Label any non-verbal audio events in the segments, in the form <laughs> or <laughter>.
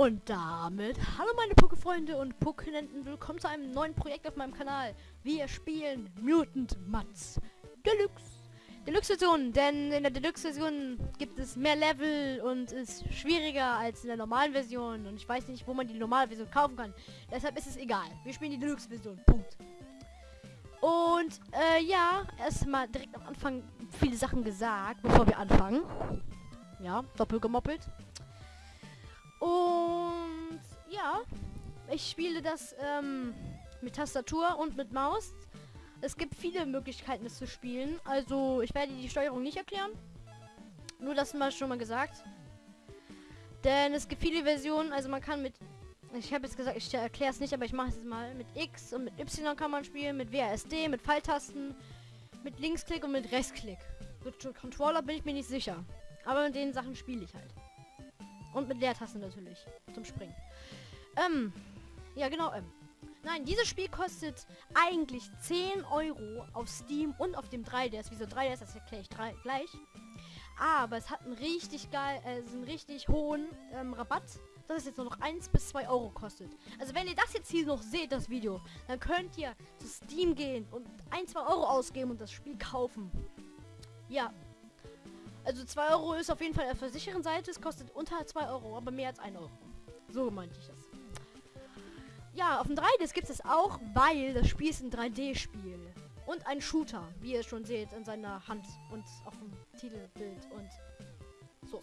Und damit, hallo meine Pokéfreunde und Pokénenten, willkommen zu einem neuen Projekt auf meinem Kanal. Wir spielen Mutant Mats Deluxe. Deluxe-Version, denn in der Deluxe-Version gibt es mehr Level und ist schwieriger als in der normalen Version. Und ich weiß nicht, wo man die normale Version kaufen kann. Deshalb ist es egal. Wir spielen die Deluxe-Version. Punkt. Und äh, ja, erstmal direkt am Anfang viele Sachen gesagt, bevor wir anfangen. Ja, doppelt gemoppelt. Ja, ich spiele das ähm, mit Tastatur und mit Maus. Es gibt viele Möglichkeiten, es zu spielen. Also ich werde die Steuerung nicht erklären. Nur das mal schon mal gesagt. Denn es gibt viele Versionen. Also man kann mit... Ich habe jetzt gesagt, ich erkläre es nicht, aber ich mache es mal. Mit X und mit Y kann man spielen. Mit WASD, mit Pfeiltasten, mit Linksklick und mit Rechtsklick. Mit Controller bin ich mir nicht sicher. Aber mit den Sachen spiele ich halt. Und mit Leertaste natürlich. Zum Springen. Ähm. Ja, genau, ähm. Nein, dieses Spiel kostet eigentlich 10 Euro auf Steam und auf dem 3DS. Wieso 3DS? Das erkläre ich gleich. Aber es hat einen richtig geil, äh, einen richtig hohen ähm, Rabatt, dass es jetzt nur noch 1 bis 2 Euro kostet. Also wenn ihr das jetzt hier noch seht, das Video, dann könnt ihr zu Steam gehen und 1, 2 Euro ausgeben und das Spiel kaufen. Ja, also 2 Euro ist auf jeden Fall auf der sicheren Seite. Es kostet unter 2 Euro, aber mehr als 1 Euro. So meinte ich das. Ja, auf dem 3DS gibt es auch, weil das Spiel ist ein 3D-Spiel. Und ein Shooter, wie ihr schon seht, in seiner Hand und auf dem Titelbild und so.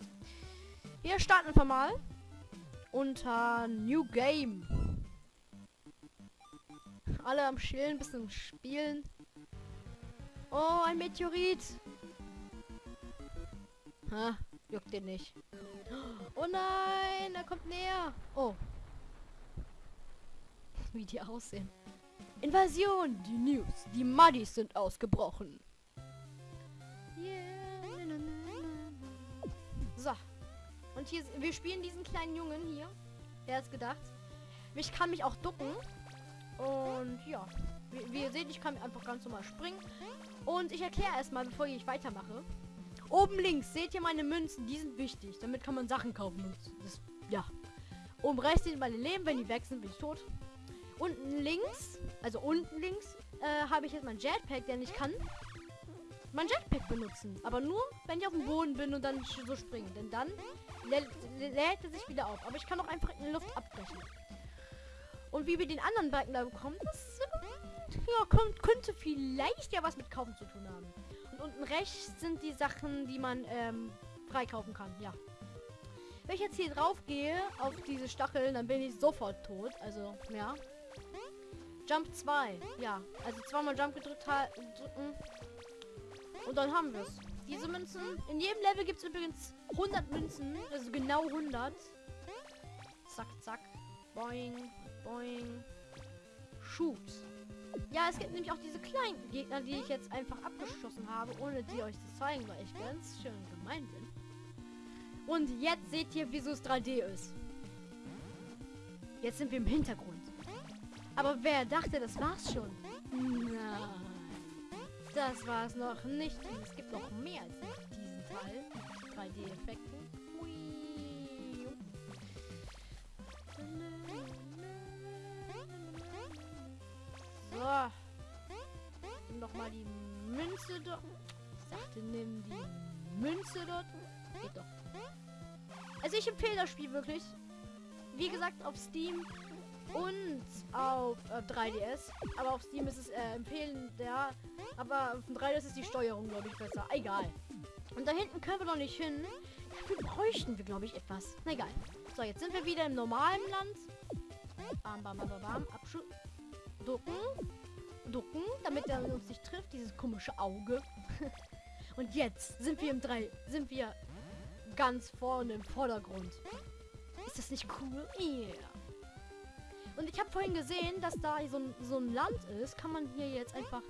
Wir starten einfach mal unter New Game. Alle am Chillen, bisschen spielen. Oh, ein Meteorit. Ha, juckt den nicht. Oh nein, er kommt näher. Oh. Wie die aussehen. Invasion, die News. Die Muddies sind ausgebrochen. So. Und hier, wir spielen diesen kleinen Jungen hier. Der ist gedacht. Ich kann mich auch ducken. Und ja. Wie, wie ihr seht, ich kann einfach ganz normal springen. Und ich erkläre erstmal, bevor ich weitermache. Oben links seht ihr meine Münzen, die sind wichtig. Damit kann man Sachen kaufen. Das, ja. Oben rechts sind meine Leben, wenn die weg sind, bin ich tot. Unten links, also unten links, äh, habe ich jetzt mein Jetpack, der ich kann mein Jetpack benutzen. Aber nur, wenn ich auf dem Boden bin und dann so springen. Denn dann lä lädt er sich wieder auf. Aber ich kann auch einfach in der Luft abbrechen. Und wie wir den anderen Balken da bekommen, das ja, kommt, könnte vielleicht ja was mit Kaufen zu tun haben. Und unten rechts sind die Sachen, die man ähm, freikaufen kann. Ja. Wenn ich jetzt hier drauf gehe, auf diese Stacheln, dann bin ich sofort tot. Also, ja. Jump 2. Ja. Also zweimal Jump gedrückt drücken. Und dann haben wir es. Diese Münzen. In jedem Level gibt es übrigens 100 Münzen. Also genau 100. Zack, zack. Boing, boing. Shoot. Ja, es gibt nämlich auch diese kleinen Gegner, die ich jetzt einfach abgeschossen habe, ohne die euch zu zeigen, weil ich ganz schön gemein bin. Und jetzt seht ihr, wieso es 3D ist. Jetzt sind wir im Hintergrund. Aber wer dachte, das war's schon? Nein. Das war's noch nicht. Es gibt noch mehr als diesen Teil. 3D-Effekte. So. Nimm doch mal die Münze dort. Ich sagte, nimm die Münze dort. Geht doch. Also ich empfehle das Spiel wirklich. Wie gesagt, auf Steam und auf äh, 3DS. Aber auf Steam ist es äh, empfehlen, ja. Aber auf dem 3DS ist die Steuerung, glaube ich, besser. Egal. Und da hinten können wir noch nicht hin. Dafür bräuchten wir, glaube ich, etwas. Na egal. So, jetzt sind wir wieder im normalen Land. Bam, bam, bam, bam, bam. Ducken. Ducken, damit er uns nicht trifft. Dieses komische Auge. <laughs> Und jetzt sind wir im 3. Sind wir ganz vorne im Vordergrund. Ist das nicht cool? Yeah. Und ich habe vorhin gesehen, dass da so ein, so ein Land ist. Kann man hier jetzt einfach...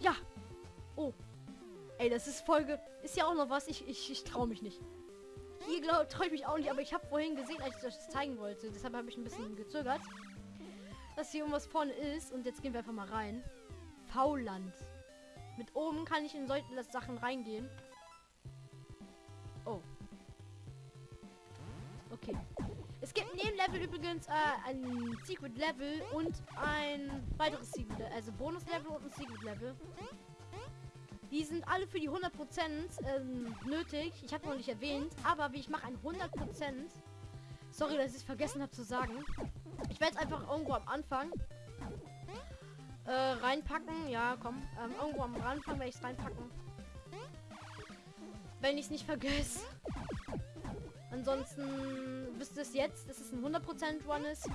Ja. Oh. Ey, das ist Folge... Ist ja auch noch was. Ich, ich, ich traue mich nicht. Hier traue ich mich auch nicht. Aber ich habe vorhin gesehen, als ich das zeigen wollte. Deshalb habe ich ein bisschen gezögert dass hier irgendwas vorne ist. Und jetzt gehen wir einfach mal rein. V-Land. Mit oben kann ich in solche Sachen reingehen. Es Level übrigens äh, ein Secret Level und ein weiteres Secret Level, also Bonus Level und ein Secret Level. Die sind alle für die 100% ähm, nötig. Ich habe noch nicht erwähnt, aber wie ich mache ein 100%. Sorry, dass ich es vergessen habe zu sagen. Ich werde es einfach irgendwo am Anfang äh, reinpacken. Ja, komm. Ähm, irgendwo am Anfang werde ich es reinpacken. Wenn ich es nicht vergesse. Ansonsten wisst ihr es jetzt, dass es ein 100% Run ist.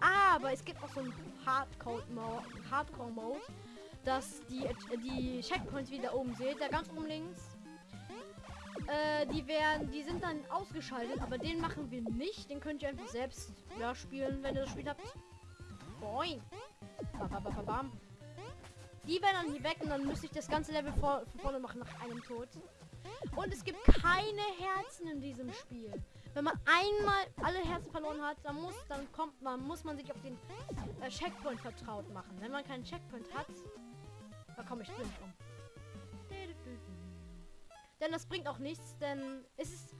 Ah, aber es gibt auch so einen Hardcore-Mode, Hardcore -Mode, dass die, die Checkpoints wieder oben seht, da ganz oben links. Äh, die werden, die sind dann ausgeschaltet, aber den machen wir nicht. Den könnt ihr einfach selbst ja, spielen, wenn ihr das Spiel habt. Boing. Bam, Die werden dann hier weg und dann müsste ich das ganze Level vor, vorne machen nach einem Tod. Und es gibt keine Herzen in diesem Spiel. Wenn man einmal alle Herzen verloren hat, dann muss, dann kommt man, muss man sich auf den äh, Checkpoint vertraut machen. Wenn man keinen Checkpoint hat, dann komme ich blind um. Denn das bringt auch nichts, denn es ist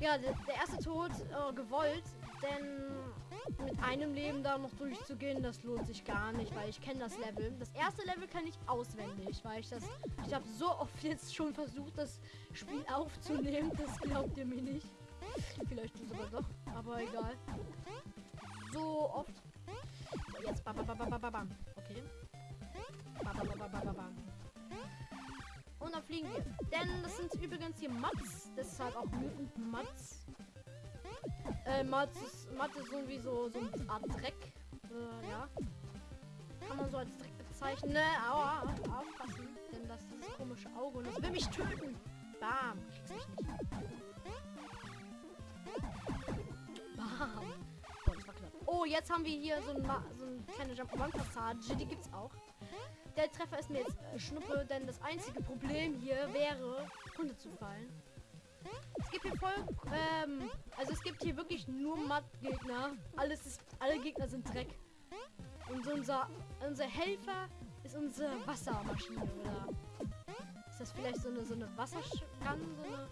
ja der, der erste Tod äh, gewollt, denn mit einem Leben da noch durchzugehen, das lohnt sich gar nicht, weil ich kenne das Level. Das erste Level kann ich auswendig, weil ich das, ich habe so oft jetzt schon versucht, das Spiel aufzunehmen, das glaubt ihr mir nicht. Vielleicht tut es aber doch, aber egal. So oft. Jetzt bam, bam, bam, bam, bam. Okay. Bam, bam, bam, bam, bam. Und dann fliegen wir. Denn das sind übrigens hier Mats. Deshalb auch Mutant Mats. Äh, Mats ist, Mats ist irgendwie so, so eine Art Dreck. Äh, ja. Kann man so als Dreck bezeichnen. Ne, aua, aufpassen. Denn das ist das komische Auge und das will mich töten. Bam. Bam. Boah, das war knapp. Oh, jetzt haben wir hier so, ein so eine kleine Jump-One-Passage. Die gibt's auch. Der Treffer ist mir jetzt äh, Schnuppe, denn das einzige Problem hier wäre, runterzufallen. Es gibt hier voll, ähm, also es gibt hier wirklich nur Matt-Gegner. Alles ist, alle Gegner sind Dreck. Und unser, unser Helfer ist unsere Wassermaschine, oder? Ist das vielleicht so eine, so eine Wassergun, so eine,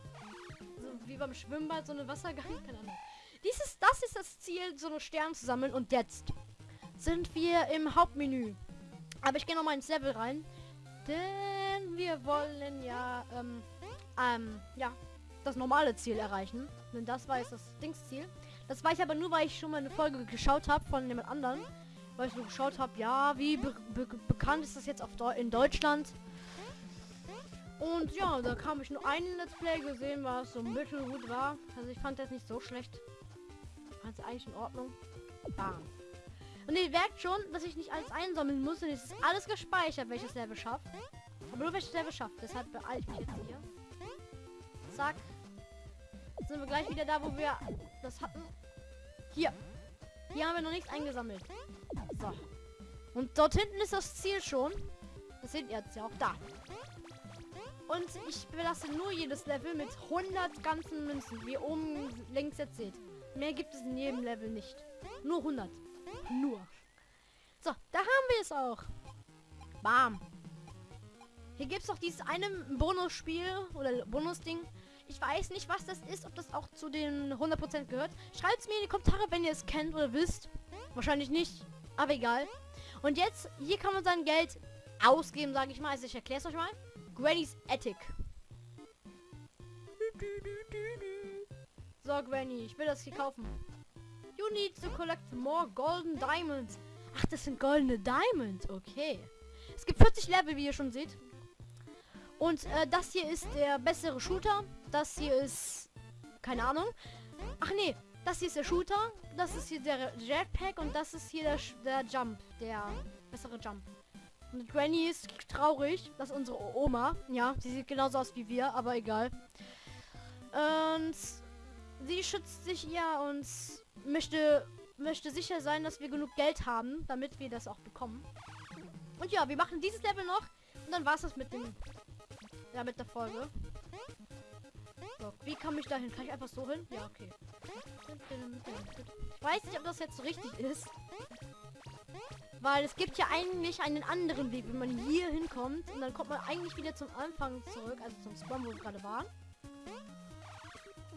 so wie beim Schwimmbad, so eine Wassergun? <laughs> Keine Ahnung. Dieses, das ist das Ziel, so eine Sterne zu sammeln. Und jetzt sind wir im Hauptmenü. Aber ich gehe noch mal ins Level rein. Denn wir wollen ja, ähm, ähm, ja, das normale Ziel erreichen. Denn das war jetzt das Dingsziel. Das war ich aber nur, weil ich schon mal eine Folge geschaut habe von jemand anderen. Weil ich so geschaut habe, ja, wie be be bekannt ist das jetzt auf Deu in Deutschland. Und ja, da kam ich nur einen Let's Play gesehen, was so mittelgut war. Also ich fand das nicht so schlecht. Fand es eigentlich in Ordnung. Bam. Und ihr merkt schon, dass ich nicht alles einsammeln muss. Und es ist alles gespeichert, welches Level schafft. Aber nur welches Level schafft. Deshalb beeile ich mich jetzt hier. Zack. Jetzt sind wir gleich wieder da, wo wir das hatten. Hier. Hier haben wir noch nichts eingesammelt. So. Und dort hinten ist das Ziel schon. Das ihr jetzt ja auch da. Und ich belasse nur jedes Level mit 100 ganzen Münzen, wie oben links jetzt seht. Mehr gibt es in jedem Level nicht. Nur 100. Nur. So, da haben wir es auch. Bam. Hier gibt es noch dieses eine Bonusspiel oder Bonusding. Ich weiß nicht, was das ist, ob das auch zu den 100% gehört. Schreibt es mir in die Kommentare, wenn ihr es kennt oder wisst. Wahrscheinlich nicht, aber egal. Und jetzt, hier kann man sein Geld ausgeben, sage ich mal. Also ich erkläre es euch mal. Granny's Attic. So, Granny, ich will das hier kaufen. You need to collect more golden diamonds. Ach, das sind goldene Diamonds. Okay. Es gibt 40 Level, wie ihr schon seht. Und äh, das hier ist der bessere Shooter. Das hier ist... Keine Ahnung. Ach nee, das hier ist der Shooter. Das ist hier der Jetpack. Und das ist hier der, der Jump. Der bessere Jump. Und Granny ist traurig. Das ist unsere Oma. Ja, sie sieht genauso aus wie wir, aber egal. Und sie schützt sich ja und möchte, möchte sicher sein, dass wir genug Geld haben, damit wir das auch bekommen. Und ja, wir machen dieses Level noch. Und dann war es das mit dem... Ja, mit der Folge. So, wie komme ich dahin? Kann ich einfach so hin? Ja, okay. Ich weiß nicht, ob das jetzt so richtig ist. Weil es gibt ja eigentlich einen anderen Weg, wenn man hier hinkommt. Und dann kommt man eigentlich wieder zum Anfang zurück. Also zum Spawn, wo wir gerade waren.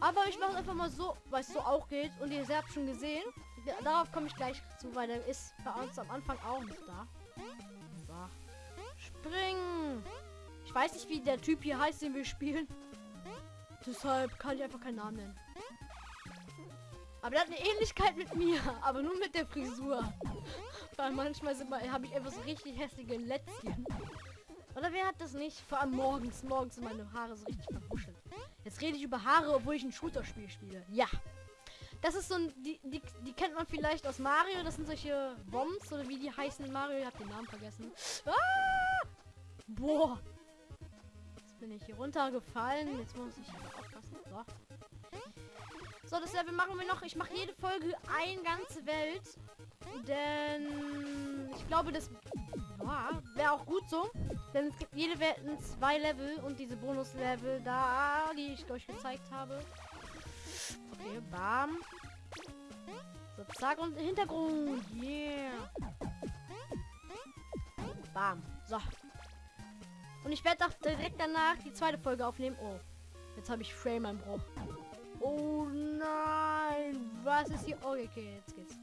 Aber ich mache einfach mal so, weil es so auch geht. Und ihr habt schon gesehen. Da- Darauf komme ich gleich zu, weil der ist bei uns am Anfang auch nicht da. Springen! Ich weiß nicht, wie der Typ hier heißt, den wir spielen. Deshalb kann ich einfach keinen Namen nennen. Aber der hat eine Ähnlichkeit mit mir, aber nur mit der Frisur. Weil manchmal habe ich einfach so richtig hässliche Lätzchen. Oder wer hat das nicht? Vor allem morgens. Morgens sind meine Haare so richtig verbuschelt. Jetzt rede ich über Haare, obwohl ich ein Shooter-Spiel spiele. Ja. Das ist so ein... Die, die, die kennt man vielleicht aus Mario. Das sind solche Bombs oder wie die heißen in Mario. Ich habe den Namen vergessen. Ah! Boah. Bin ich hier runtergefallen. Jetzt muss ich aufpassen. So. So, das Level machen wir noch. Ich mache jede Folge eine ganze Welt. Denn ich glaube, das wäre auch gut so. Denn es gibt jede Welt in zwei Level und diese Bonus-Level da, die ich euch gezeigt habe. Okay, bam. So, zack und Hintergrund. Yeah. Bam. So. Und ich werde auch direkt danach die zweite Folge aufnehmen. Oh, jetzt habe ich Frame-Einbruch. Oh nein. Was ist hier? Oh, okay, jetzt geht's.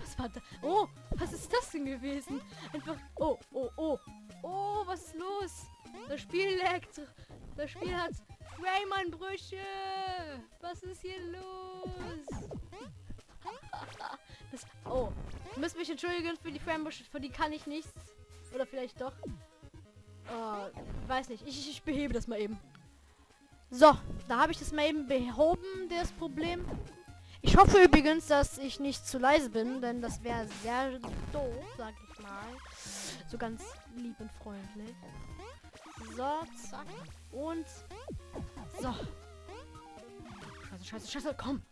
Was war da? Oh, was ist das denn gewesen? Einfach. Oh, oh, oh. Oh, was ist los? Das Spiel leckt. Das Spiel hat Frame-Einbrüche. Was ist hier los? Das, oh, ihr müsst mich entschuldigen für die Frame-Einbrüche, für die kann ich nichts. Oder vielleicht doch. Oh, weiß nicht. Ich, ich behebe das mal eben. So, da habe ich das mal eben behoben, das Problem. Ich hoffe übrigens, dass ich nicht zu leise bin, denn das wäre sehr doof, sag ich mal. So ganz lieb und freundlich. So, zack. Und so. Scheiße, scheiße, scheiße, komm.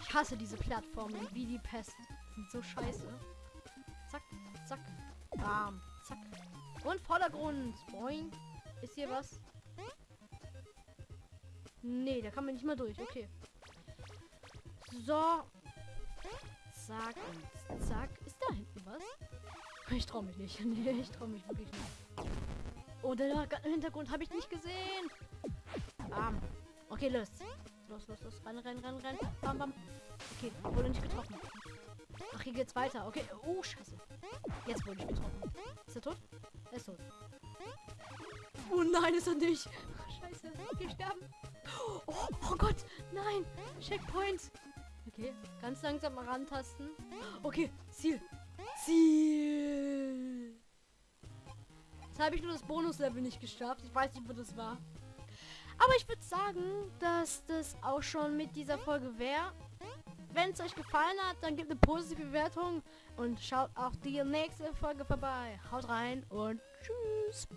Ich hasse diese Plattformen wie die Pest. Sind so scheiße. Zack, zack. Bam, zack. Und Vordergrund. Boing. Ist hier was? Nee, da kann man nicht mal durch. Okay. So. Zack und zack. Ist da hinten was? Ich traue mich nicht. <laughs> Nee, ich traue mich wirklich nicht. Oh, der im Hintergrund habe ich nicht gesehen. Bam. Okay, los. Los, los, los. Rennen, rennen, rennen, rennen. Bam, bam. Okay, wurde nicht getroffen. Ach, hier geht's weiter. Okay. Oh, scheiße. Jetzt wurde ich getroffen. Ist er tot? Er ist tot. Oh nein, ist er nicht. Scheiße. Wir sterben. Oh, oh Gott. Nein. Checkpoint. Okay. Ganz langsam mal rantasten. Okay. Ziel. Ziel. Jetzt habe ich nur das Bonuslevel nicht geschafft. Ich weiß nicht, wo das war. Aber ich würde sagen, dass das auch schon mit dieser Folge wäre. Wenn es euch gefallen hat, dann gebt eine positive Bewertung und schaut auch die nächste Folge vorbei. Haut rein und tschüss.